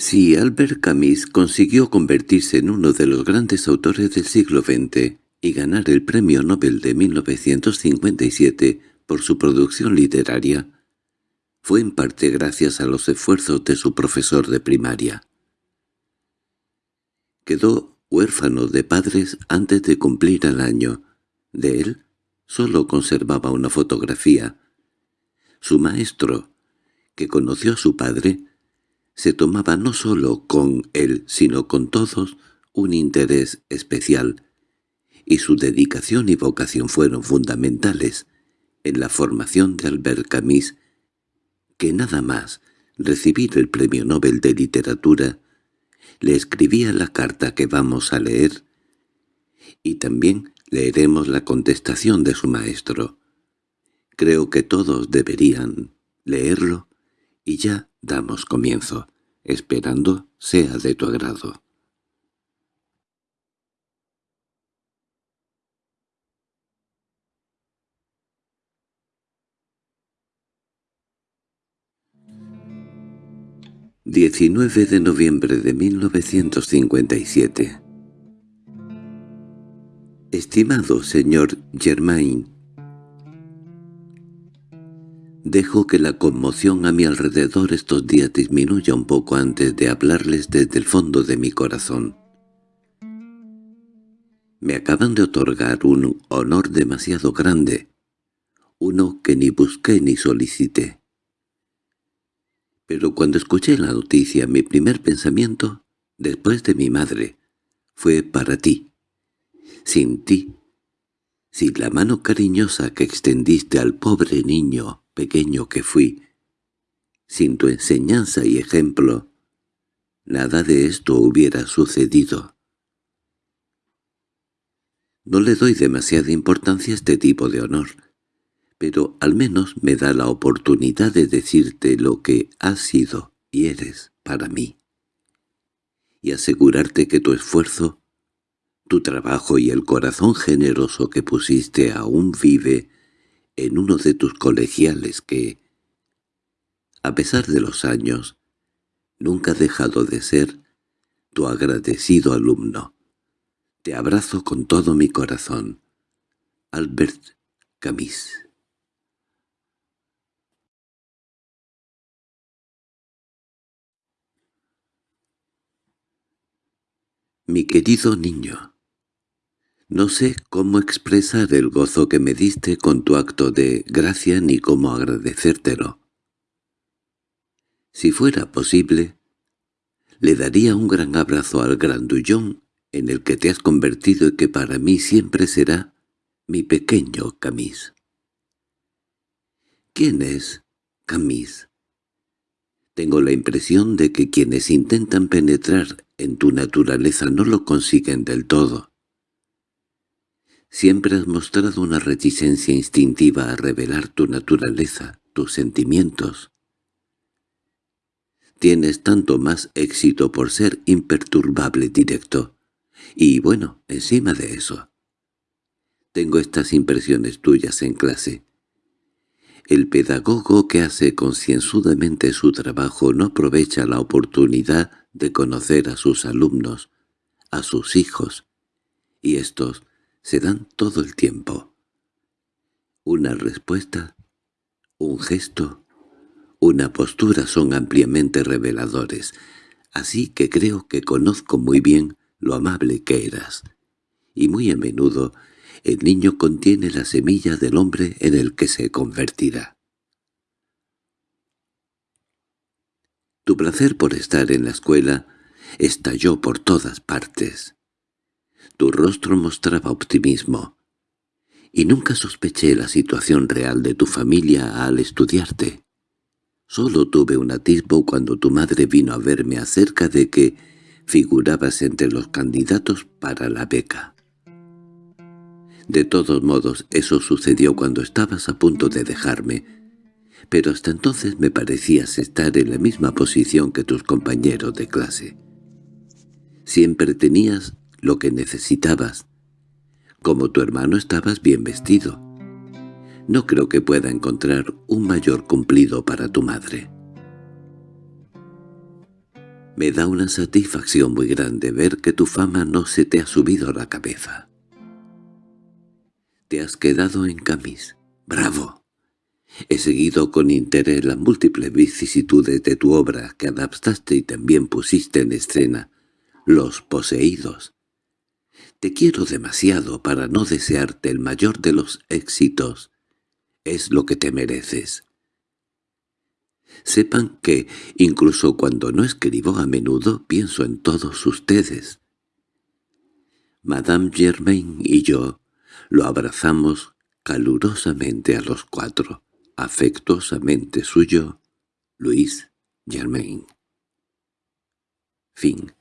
Si Albert Camus consiguió convertirse en uno de los grandes autores del siglo XX y ganar el Premio Nobel de 1957 por su producción literaria, fue en parte gracias a los esfuerzos de su profesor de primaria. Quedó huérfano de padres antes de cumplir el año. De él solo conservaba una fotografía. Su maestro, que conoció a su padre, se tomaba no solo con él, sino con todos, un interés especial, y su dedicación y vocación fueron fundamentales en la formación de Albert Camus, que nada más recibir el Premio Nobel de Literatura, le escribía la carta que vamos a leer, y también leeremos la contestación de su maestro. Creo que todos deberían leerlo, y ya damos comienzo, esperando sea de tu agrado. ...19 de noviembre de 1957 Estimado señor Germain, Dejo que la conmoción a mi alrededor estos días disminuya un poco antes de hablarles desde el fondo de mi corazón. Me acaban de otorgar un honor demasiado grande, uno que ni busqué ni solicité. Pero cuando escuché la noticia, mi primer pensamiento, después de mi madre, fue para ti. Sin ti, sin la mano cariñosa que extendiste al pobre niño pequeño que fui, sin tu enseñanza y ejemplo, nada de esto hubiera sucedido. No le doy demasiada importancia a este tipo de honor, pero al menos me da la oportunidad de decirte lo que has sido y eres para mí, y asegurarte que tu esfuerzo, tu trabajo y el corazón generoso que pusiste aún vive en uno de tus colegiales que, a pesar de los años, nunca ha dejado de ser tu agradecido alumno. Te abrazo con todo mi corazón. Albert Camus Mi querido niño, no sé cómo expresar el gozo que me diste con tu acto de gracia ni cómo agradecértelo. Si fuera posible, le daría un gran abrazo al grandullón en el que te has convertido y que para mí siempre será mi pequeño Camis. ¿Quién es Camis? Tengo la impresión de que quienes intentan penetrar en tu naturaleza no lo consiguen del todo. Siempre has mostrado una reticencia instintiva a revelar tu naturaleza, tus sentimientos. Tienes tanto más éxito por ser imperturbable directo. Y bueno, encima de eso. Tengo estas impresiones tuyas en clase. El pedagogo que hace concienzudamente su trabajo no aprovecha la oportunidad de conocer a sus alumnos, a sus hijos, y estos se dan todo el tiempo. Una respuesta, un gesto, una postura son ampliamente reveladores, así que creo que conozco muy bien lo amable que eras. Y muy a menudo el niño contiene la semilla del hombre en el que se convertirá. Tu placer por estar en la escuela estalló por todas partes. Tu rostro mostraba optimismo, y nunca sospeché la situación real de tu familia al estudiarte. Solo tuve un atisbo cuando tu madre vino a verme acerca de que figurabas entre los candidatos para la beca. De todos modos, eso sucedió cuando estabas a punto de dejarme, pero hasta entonces me parecías estar en la misma posición que tus compañeros de clase. Siempre tenías lo que necesitabas. Como tu hermano estabas bien vestido. No creo que pueda encontrar un mayor cumplido para tu madre. Me da una satisfacción muy grande ver que tu fama no se te ha subido a la cabeza. Te has quedado en camis. ¡Bravo! He seguido con interés las múltiples vicisitudes de tu obra que adaptaste y también pusiste en escena, Los Poseídos. Te quiero demasiado para no desearte el mayor de los éxitos. Es lo que te mereces. Sepan que, incluso cuando no escribo a menudo, pienso en todos ustedes. Madame Germain y yo lo abrazamos calurosamente a los cuatro, afectuosamente suyo, Luis Germain. Fin